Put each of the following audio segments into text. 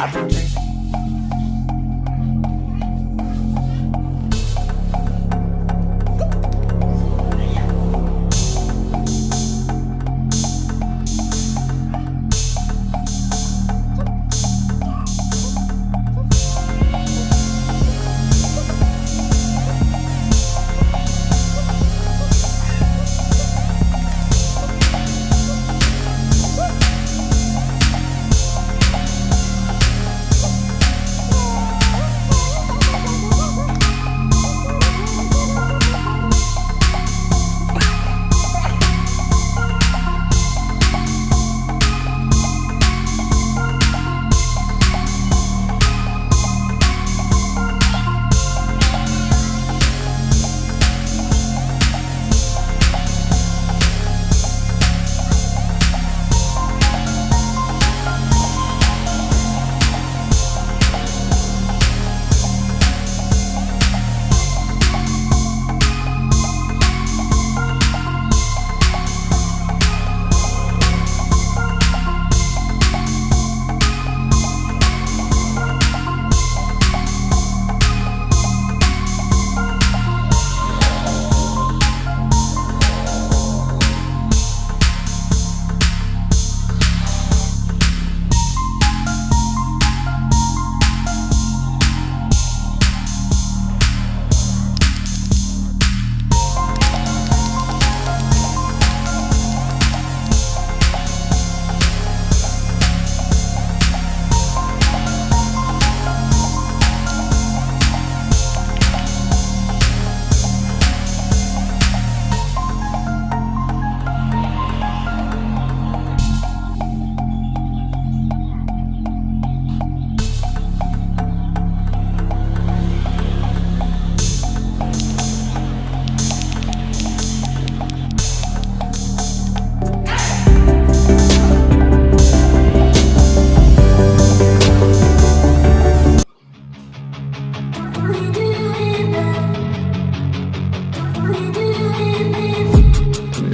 I've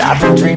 I've been dreaming